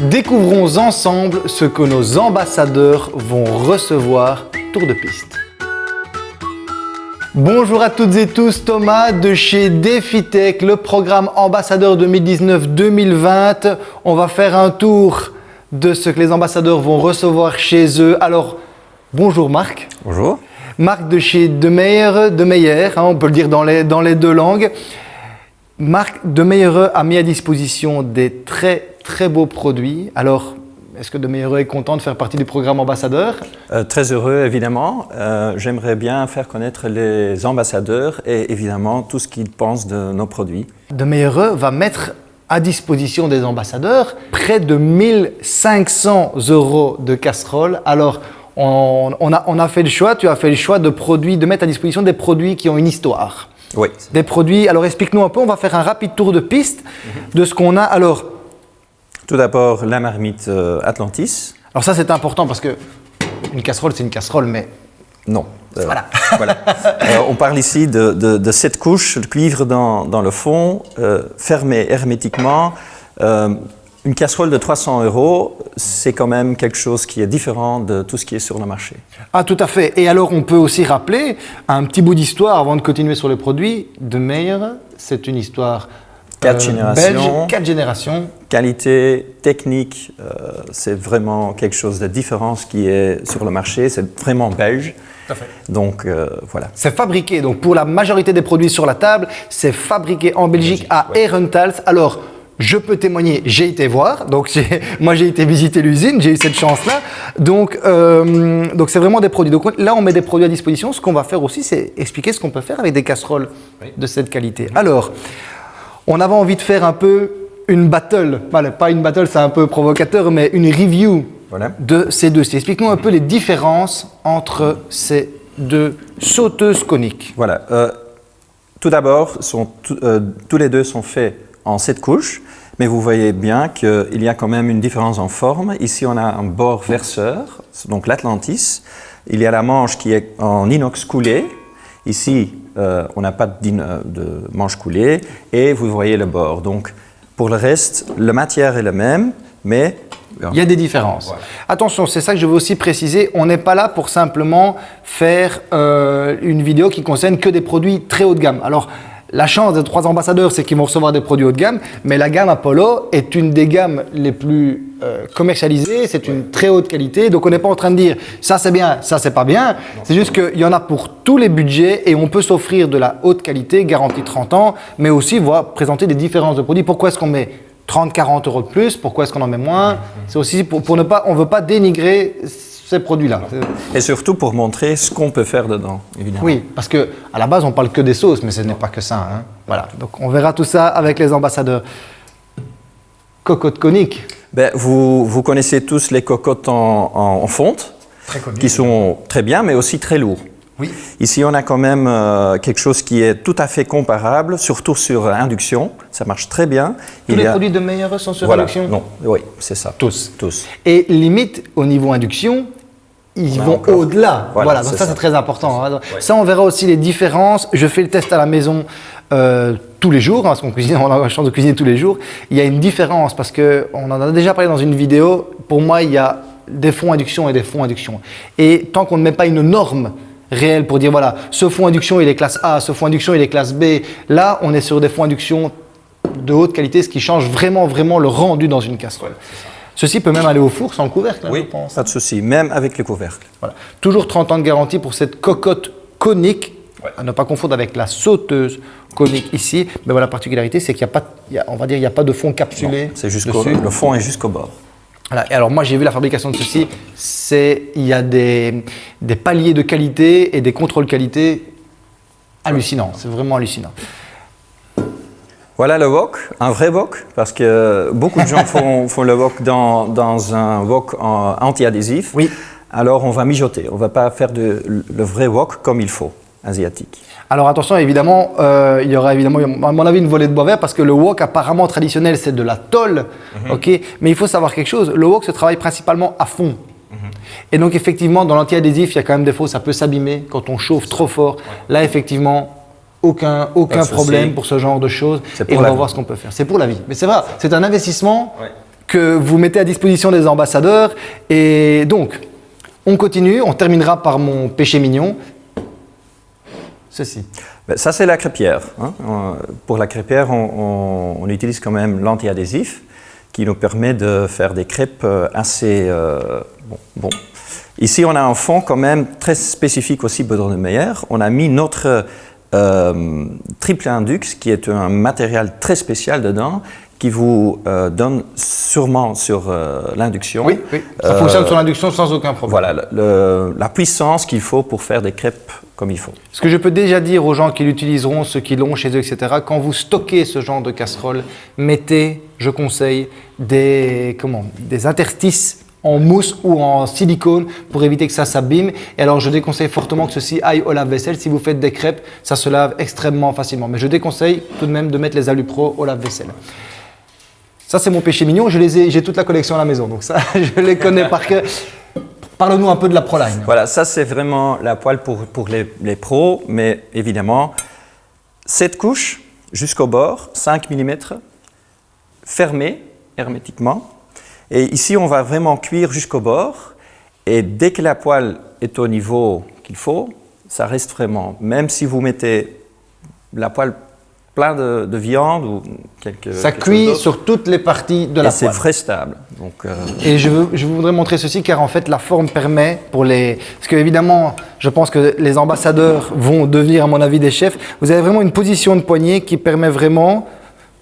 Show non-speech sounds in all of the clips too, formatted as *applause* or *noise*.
Découvrons ensemble ce que nos ambassadeurs vont recevoir Tour de piste. Bonjour à toutes et tous, Thomas de chez DefiTech, le programme ambassadeur 2019-2020. On va faire un tour de ce que les ambassadeurs vont recevoir chez eux. Alors, bonjour Marc. Bonjour. Marc de chez De Meyer, de Meyer hein, on peut le dire dans les, dans les deux langues. Marc de Meyer a mis à disposition des très très beaux produits. Alors, est-ce que De Meyer est content de faire partie du programme ambassadeur? Euh, Très heureux, évidemment. Euh, J'aimerais bien faire connaître les ambassadeurs et évidemment tout ce qu'ils pensent de nos produits. De Meyer va mettre à disposition des ambassadeurs près de 1500 euros de casseroles. Alors, on, on, a, on a fait le choix, tu as fait le choix de, produits, de mettre à disposition des produits qui ont une histoire. Oui. Des produits, alors explique-nous un peu, on va faire un rapide tour de piste de ce qu'on a. Alors, Tout d'abord, la marmite euh, Atlantis. alors ça c'est important parce que une casserole c'est une casserole, mais Non. Euh, Voilà. *laughs* voilà. Euh, on parle ici de, de, de sept couches de cuivre dans, dans le fond, euh, fermées hermétiquement. Euh, une casserole de 300 euros, c'est quand même quelque chose qui est différent de tout ce qui est sur le marché. Ah, tout à fait. Et alors, on peut aussi rappeler un petit bout d'histoire avant de continuer sur les produits. De Meyer, c'est une histoire Quatre générations. belge, quatre générations. Qualité, technique, euh, c'est vraiment quelque chose de différent ce qui est sur le marché. C'est vraiment belge. Donc euh, voilà. C'est fabriqué, donc pour la majorité des produits sur la table, c'est fabriqué en Belgique à Herentals. Alors, je peux témoigner, j'ai été voir, donc *laughs* moi j'ai été visiter l'usine, j'ai eu cette chance-là. Donc, euh, donc c'est vraiment des produits. Donc là, on met des produits à disposition. Ce qu'on va faire aussi, c'est expliquer ce qu'on peut faire avec des casseroles de cette qualité. Alors, on avait envie de faire un peu une battle. Pas une battle, c'est un peu provocateur, mais une review Voilà. de ces deux. Explique-nous un peu les différences entre ces deux sauteuses coniques. Voilà. Euh, tout d'abord, euh, tous les deux sont faits en sept couches, mais vous voyez bien qu'il y a quand même une différence en forme. Ici, on a un bord verseur, donc l'Atlantis. Il y a la manche qui est en inox coulé. Ici, euh, on n'a pas d'in- euh, de manche coulée et vous voyez le bord. Donc, pour le reste, la matière est la même, mais Il y a des différences. Attention, c'est ça que je veux aussi préciser. On n'est pas là pour simplement faire euh, une vidéo qui concerne que des produits très haut de gamme. Alors, la chance des trois ambassadeurs, c'est qu'ils vont recevoir des produits haut de gamme, mais la gamme Apollo est une des gammes les plus euh, commercialisées, c'est une très haute qualité, donc on n'est pas en train de dire ça c'est bien, ça c'est pas bien, c'est juste qu'il y en a pour tous les budgets et on peut s'offrir de la haute qualité, garantie 30 ans, mais aussi voir présenter des différences de produits. Pourquoi est-ce qu'on met 30, 40 euros de plus, pourquoi est-ce qu'on en met moins? C'est aussi pour, pour ne pas, on ne veut pas dénigrer ces produits-là. et surtout pour montrer ce qu'on peut faire dedans, évidemment. Oui, parce que à la base on parle que des sauces, mais ce n'est pas que ça. hein. Voilà, donc on verra tout ça avec les ambassadeurs. Cocotte conique, Ben, vous, vous connaissez tous les cocottes en, en- en fonte, très qui sont très bien, mais aussi très lourds. Oui. Ici, on a quand même euh, quelque chose qui est tout à fait comparable, surtout sur induction. Ça marche très bien. Tous Il les a- produits de meilleure sont sur Voilà. induction Non, oui, c'est ça. Tous. Tous. Et limite, au niveau induction, ils vont au-delà. Voilà, Voilà, donc ça, ça. c'est très important. hein. Ça, on verra aussi les différences. Je fais le test à la maison euh, tous les jours, hein, parce qu'on cuisine, *laughs* on a la chance de cuisiner tous les jours. Il y a une différence parce que on en a déjà parlé dans une vidéo. Pour moi, il y a des fonds induction et des fonds induction. Et tant qu'on ne met pas une norme réelle pour dire voilà, ce fond induction il est classe A, ce fond induction il est classe B, là on est sur des fonds induction de haute qualité, ce qui change vraiment, vraiment le rendu dans une casserole. Ceci peut même aller au four sans couvercle, hein, je pense. pas de souci, même avec le couvercle. Voilà. Toujours 30 ans de garantie pour cette cocotte conique, à ne pas confondre avec la sauteuse conique ici. Mais voilà, la particularité, c'est qu'il n'y a pas, il y a- on va dire, il n'y a pas de fond capsulé. C'est jusqu'au, le fond est jusqu'au bord. Voilà. Et alors moi, j'ai vu la fabrication de ceci. C'est, il y a des, des paliers de qualité et des contrôles qualité hallucinants. C'est vraiment hallucinant. Voilà le wok, un vrai wok, parce que beaucoup de gens *laughs* font, font le wok dans, dans un wok anti-adhésif. Oui. Alors on va mijoter, on ne va pas faire de, le vrai wok comme il faut, asiatique. Alors attention, évidemment, euh, il y aura évidemment, à mon avis, une volée de bois vert parce que le wok apparemment traditionnel, c'est de la tôle, ok. Mais il faut savoir quelque chose. Le wok se travaille principalement à fond. Et donc effectivement, dans l'anti-adhésif, il y a quand même des fois, ça peut s'abîmer quand on chauffe trop fort. Là, effectivement, aucun, aucun problème pour ce genre de choses. Et on va voir ce qu'on peut faire. C'est pour la vie. Mais c'est vrai, c'est un investissement que vous mettez à disposition des ambassadeurs. Et donc, on continue, on terminera par mon péché mignon. Ceci. Ben, ça, c'est la crêpière. Hein. Pour la crêpière, on, utilise quand même l'anti-adhésif qui nous permet de faire des crêpes euh, assez euh, bon, Ici, on a un fond quand même très spécifique aussi de Meyer. On a mis notre euh, triple indux, qui est un matériel très spécial dedans, qui vous euh, donne sûrement sur euh, l'induction. Oui, ça fonctionne sur l'induction sans aucun problème. Voilà, la puissance qu'il faut pour faire des crêpes comme il faut. Ce que je peux déjà dire aux gens qui l'utiliseront, ceux qui l'ont chez eux, etc., quand vous stockez ce genre de casserole, mettez, je conseille, des, comment, des interstices en mousse ou en silicone pour éviter que ça s'abîme. Et alors, je déconseille fortement que ceci aille au lave-vaisselle. Si vous faites des crêpes, ça se lave extrêmement facilement. Mais je déconseille tout de même de mettre les Alupro au lave-vaisselle. Ça, c'est mon péché mignon. J'ai toute la collection à la maison, donc ça, *laughs* je les connais par cœur. Parle-nous un peu de la ProLine. Voilà, ça c'est vraiment la poêle pour, pour les, les pros, mais évidemment, cette couche jusqu'au bord, 5 mm, fermée hermétiquement. Et ici, on va vraiment cuire jusqu'au bord. Et dès que la poêle est au niveau qu'il faut, ça reste vraiment. Même si vous mettez la poêle plein de, viande ou quelque Ça cuit sur toutes les parties de la poêle. c'est très stable. Donc, euh, Et je, je voudrais montrer ceci car en fait la forme permet pour les... Parce que évidemment, je pense que les ambassadeurs vont devenir à mon avis des chefs. Vous avez vraiment une position de poignée qui permet vraiment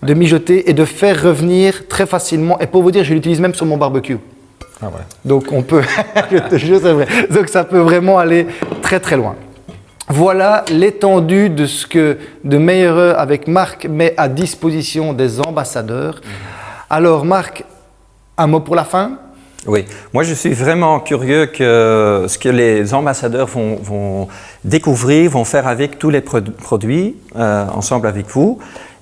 de mijoter et de faire revenir très facilement. Et pour vous dire, je l'utilise même sur mon barbecue. Ah ouais. Donc on peut, *laughs* je te jure, c'est vrai. Donc ça peut vraiment aller très très loin. Voilà l'étendue de ce que de Meilleur avec Marc met à disposition des ambassadeurs. Alors Marc, un mot pour la fin? Oui, moi je suis vraiment curieux que ce que les ambassadeurs vont, découvrir, vont faire avec tous les produits euh, ensemble avec vous.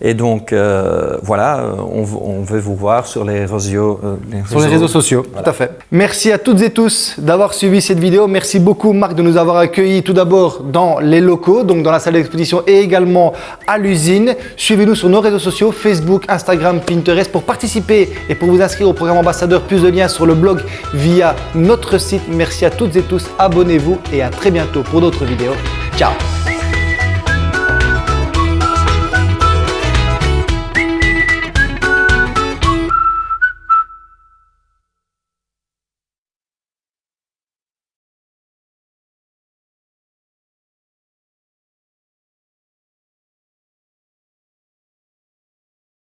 Et donc, euh, voilà, euh, on, veut vous voir sur les réseaux, euh, sur les réseaux sociaux. Tout à fait. Merci à toutes et tous d'avoir suivi cette vidéo. Merci beaucoup, Marc, de nous avoir accueillis tout d'abord dans les locaux, donc dans la salle d'exposition et également à l'usine. Suivez-nous sur nos réseaux sociaux, Facebook, Instagram, Pinterest, pour participer et pour vous inscrire au programme ambassadeur. Plus de liens sur le blog via notre site. Merci à toutes et tous. Abonnez-vous et à très bientôt pour d'autres vidéos. 叫